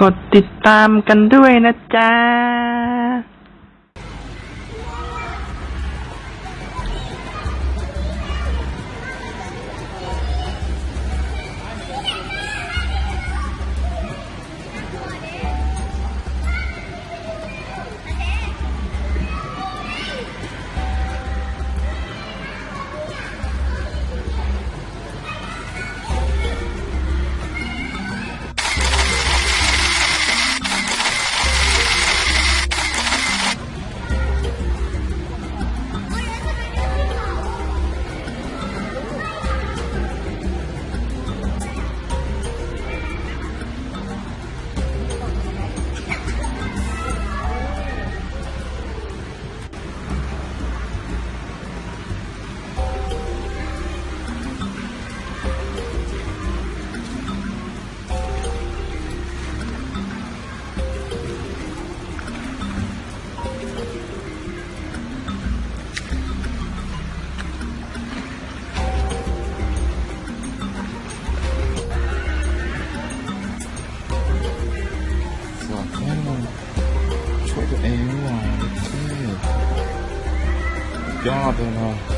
กดติดตามกันด้วยนะจ๊ะ วยตัวเองนี่หว่าเท่ยอดเลยนะ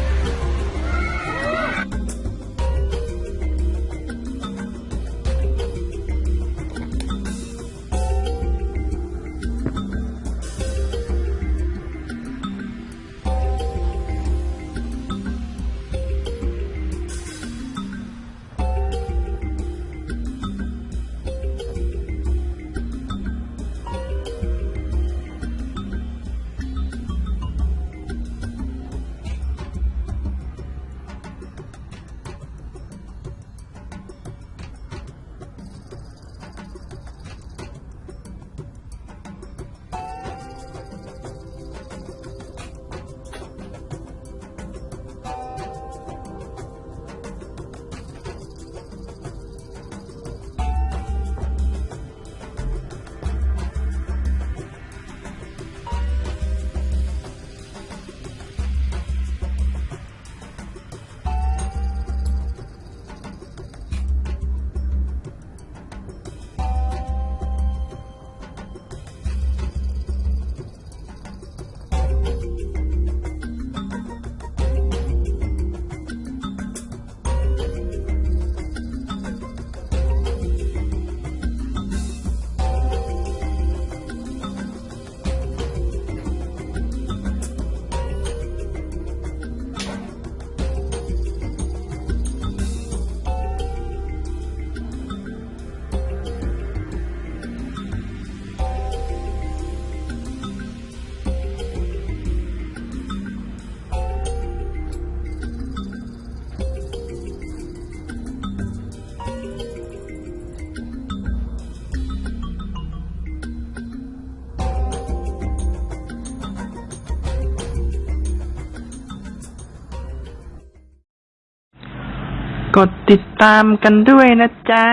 กดติดตามกันด้วยนะจ๊ะ